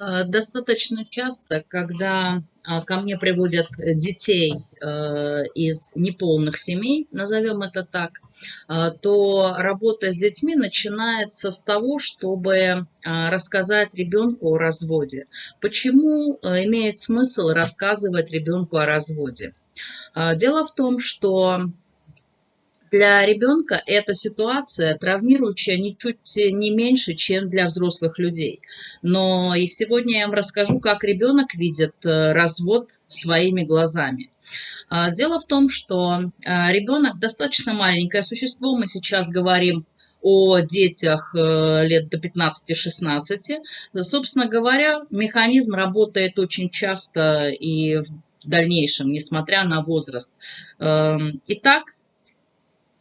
Э, достаточно часто, когда а, ко мне приводят детей э, из неполных семей, назовем это так, э, то работа с детьми начинается с того, чтобы рассказать ребенку о разводе. Почему имеет смысл рассказывать ребенку о разводе? Дело в том, что для ребенка эта ситуация травмирующая ничуть не меньше, чем для взрослых людей. Но и сегодня я вам расскажу, как ребенок видит э, развод своими глазами. А, дело в том, что э, ребенок достаточно маленькое существо, мы сейчас говорим о детях э, лет до 15-16. Собственно говоря, механизм работает очень часто и в дальнейшем, несмотря на возраст. Эм, итак,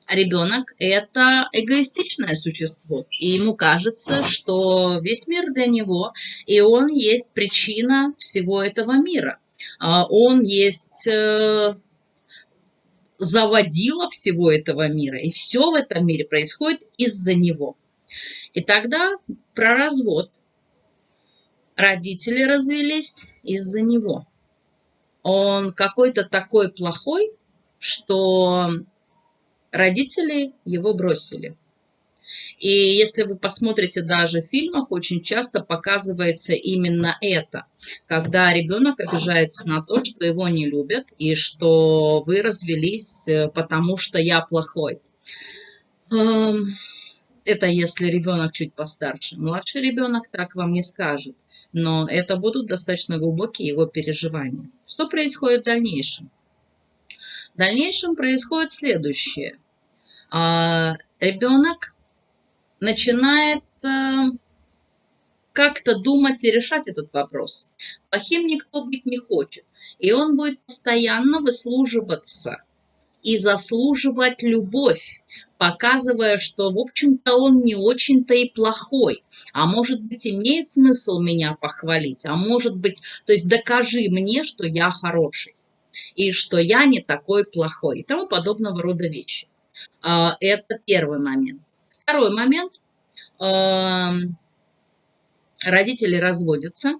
ребенок – это эгоистичное существо, и ему кажется, что весь мир для него, и он есть причина всего этого мира. А он есть э, заводила всего этого мира, и все в этом мире происходит из-за него. И тогда про развод. Родители развелись из-за него. Он какой-то такой плохой, что родители его бросили. И если вы посмотрите даже в фильмах, очень часто показывается именно это, когда ребенок обижается на то, что его не любят и что вы развелись, э, потому что я плохой. Это если ребенок чуть постарше. Младший ребенок так вам не скажет, но это будут достаточно глубокие его переживания. Что происходит в дальнейшем? В дальнейшем происходит следующее. А, ребенок начинает э, как-то думать и решать этот вопрос. Плохим никто быть не хочет. И он будет постоянно выслуживаться и заслуживать любовь, показывая, что, в общем-то, он не очень-то и плохой. А может быть, имеет смысл меня похвалить, а может быть, то есть докажи мне, что я хороший и что я не такой плохой и тому подобного рода вещи. А, это первый момент. Второй момент. Эм, родители разводятся,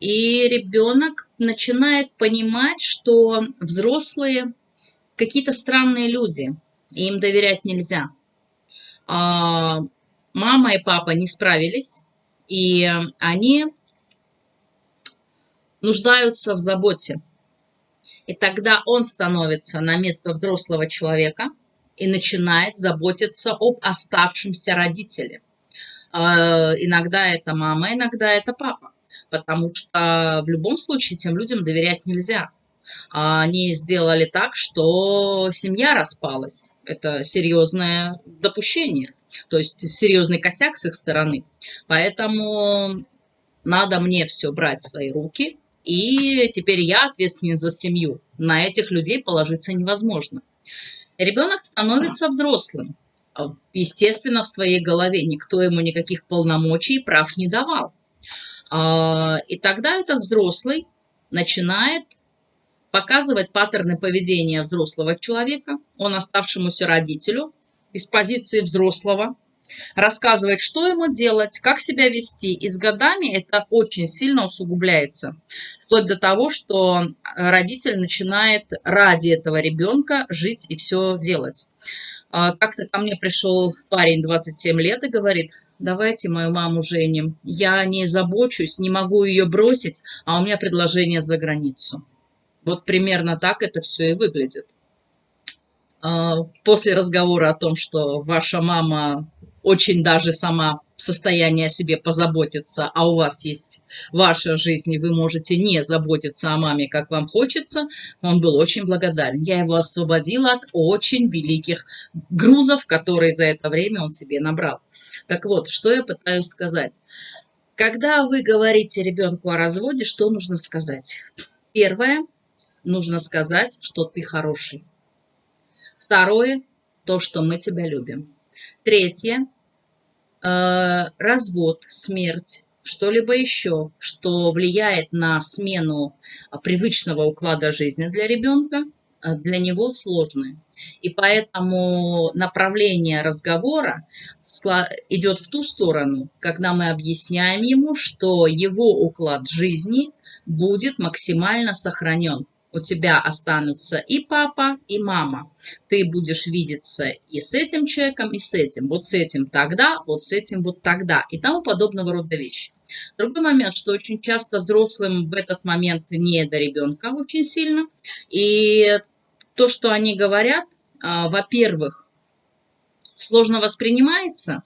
и ребенок начинает понимать, что взрослые какие-то странные люди, и им доверять нельзя. А, мама и папа не справились, и они нуждаются в заботе. И тогда он становится на место взрослого человека и начинает заботиться об оставшемся родителе. А, иногда это мама, иногда это папа, потому что в любом случае тем людям доверять нельзя. Они сделали так, что семья распалась. Это серьезное допущение, то есть серьезный косяк с их стороны. Поэтому надо мне все брать в свои руки, и теперь я ответственен за семью. На этих людей положиться невозможно. Ребенок становится взрослым. А, естественно, в своей голове никто ему никаких полномочий и прав не давал. А, и тогда этот взрослый начинает показывать паттерны поведения взрослого человека, он оставшемуся родителю, из позиции взрослого, рассказывает, что ему делать, как себя вести. И с годами это очень сильно усугубляется. Вплоть до того, что родитель начинает ради этого ребенка жить и все делать. А, как-то ко мне пришел парень 27 лет и говорит, давайте мою маму женим. Я не забочусь, не могу ее бросить, а у меня предложение за границу. Вот примерно так это все и выглядит. А, после разговора о том, что ваша мама очень даже сама в состоянии о себе позаботиться, а у вас есть ваша жизнь, и вы можете не заботиться о маме, как вам хочется, он был очень благодарен. Я его освободила от очень великих грузов, которые за это время он себе набрал. Так вот, что я пытаюсь сказать. Когда вы говорите ребенку о разводе, что нужно сказать? Первое, нужно сказать, что ты хороший. Второе, то, что мы тебя любим. Третье, развод, смерть, что-либо еще, что влияет на смену привычного уклада жизни для ребенка. э, для него сложные. И поэтому направление разговора идет в ту сторону, когда мы объясняем ему, что его уклад жизни будет максимально сохранен у тебя останутся и папа, и мама. Ты будешь видеться и с этим человеком, и с этим. Вот с этим тогда, вот с этим вот тогда. И тому подобного рода вещи. Другой момент, что очень часто взрослым в этот момент не до ребенка очень сильно. И то, что они говорят, а, во-первых, сложно воспринимается,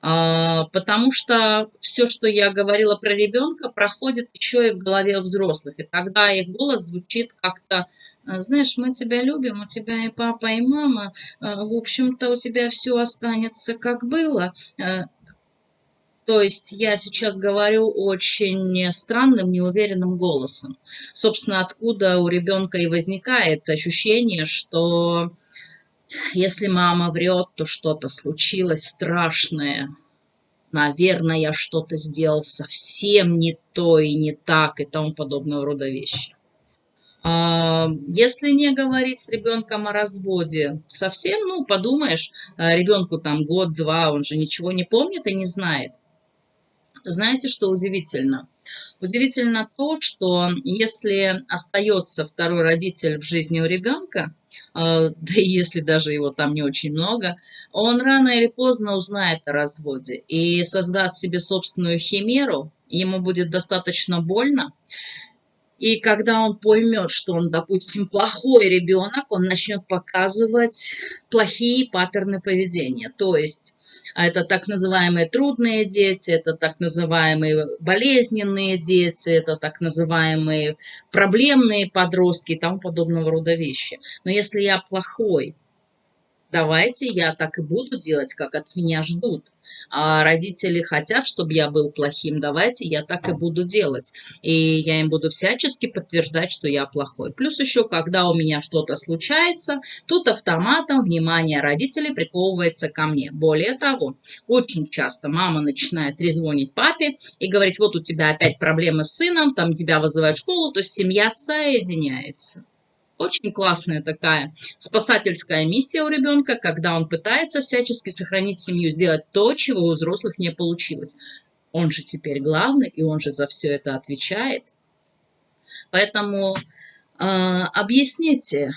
потому что все, что я говорила про ребенка, проходит еще и в голове взрослых. И тогда их голос звучит как-то, «А, знаешь, мы тебя любим, у тебя и папа, и мама, а, в общем-то у тебя все останется как было. То есть я сейчас говорю очень странным, неуверенным голосом. Собственно, откуда у ребенка и возникает ощущение, что если мама врет, то что-то случилось страшное. Наверное, я что-то сделал совсем не то и не так и тому подобного рода вещи. А, если не говорить с ребенком о разводе, совсем, ну, подумаешь, а, ребенку там год-два, он же ничего не помнит и не знает. Знаете, что удивительно? Удивительно то, что если остается второй родитель в жизни у ребенка, а, да и если даже его там не очень много, он рано или поздно узнает о разводе и создаст себе собственную химеру, ему будет достаточно больно, и когда он поймет, что он, допустим, плохой ребенок, он начнет показывать плохие паттерны поведения. То есть это так называемые трудные дети, это так называемые болезненные дети, это так называемые проблемные подростки и тому подобного рода вещи. Но если я плохой, давайте я так и буду делать, как от меня ждут а родители хотят, чтобы я был плохим, давайте я так и буду делать. И я им буду всячески подтверждать, что я плохой. Плюс еще, когда у меня что-то случается, тут автоматом внимание родителей приковывается ко мне. Более того, очень часто мама начинает трезвонить папе и говорить, вот у тебя опять проблемы с сыном, там тебя вызывают в школу, то есть семья соединяется. Очень классная такая спасательская миссия у ребенка, когда он пытается всячески сохранить семью, сделать то, чего у взрослых не получилось. Он же теперь главный, и он же за все это отвечает. Поэтому э, объясните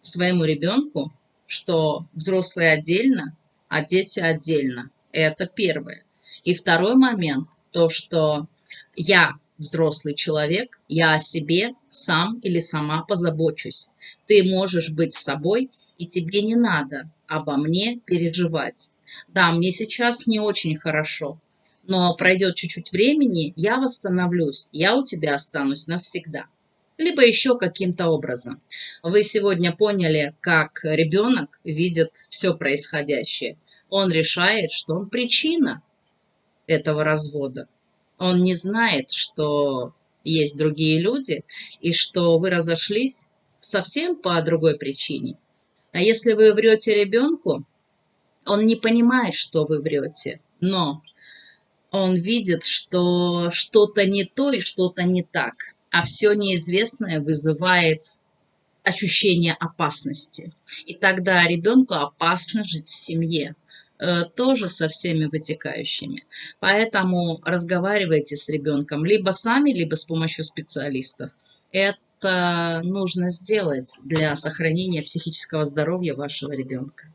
своему ребенку, что взрослые отдельно, а дети отдельно. Это первое. И второй момент, то, что я взрослый человек, я о себе сам или сама позабочусь. Ты можешь быть собой, и тебе не надо обо мне переживать. Да, мне сейчас не очень хорошо, но пройдет чуть-чуть времени, я восстановлюсь, я у тебя останусь навсегда. Либо еще каким-то образом. Вы сегодня поняли, как ребенок видит все происходящее. Он решает, что он причина этого развода он не знает, что есть другие люди и что вы разошлись совсем по другой причине. А если вы врете ребенку, он не понимает, что вы врете, но он видит, что что-то не то и что-то не так, а все неизвестное вызывает ощущение опасности. И тогда ребенку опасно жить в семье. Э, тоже со всеми вытекающими. Поэтому разговаривайте с ребенком либо сами, либо с помощью специалистов. Это нужно сделать для сохранения психического здоровья вашего ребенка.